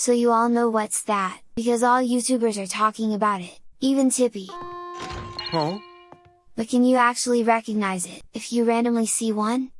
so you all know what's that, because all YouTubers are talking about it, even Tippy. Huh? But can you actually recognize it, if you randomly see one?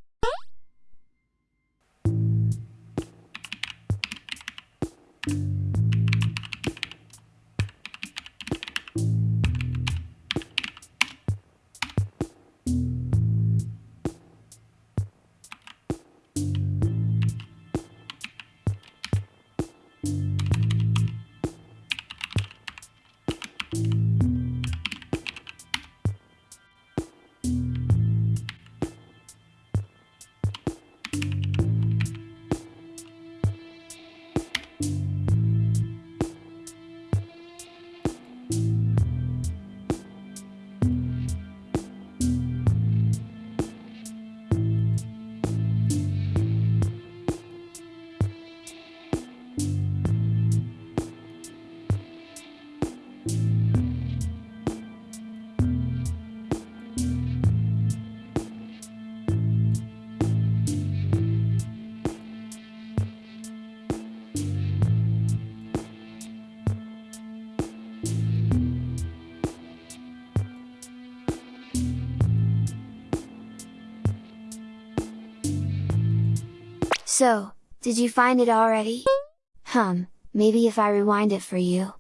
So, did you find it already? Hum, maybe if I rewind it for you.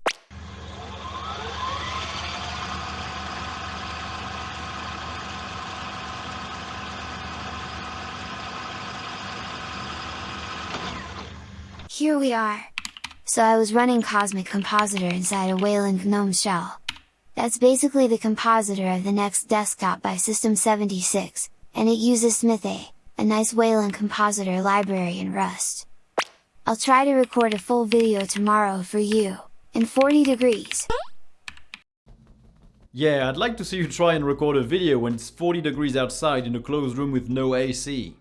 Here we are! So I was running Cosmic Compositor inside a Wayland GNOME shell. That's basically the compositor of the next desktop by System 76, and it uses Smithay, a nice Wayland compositor library in Rust. I'll try to record a full video tomorrow for you, in 40 degrees. Yeah, I'd like to see you try and record a video when it's 40 degrees outside in a closed room with no AC.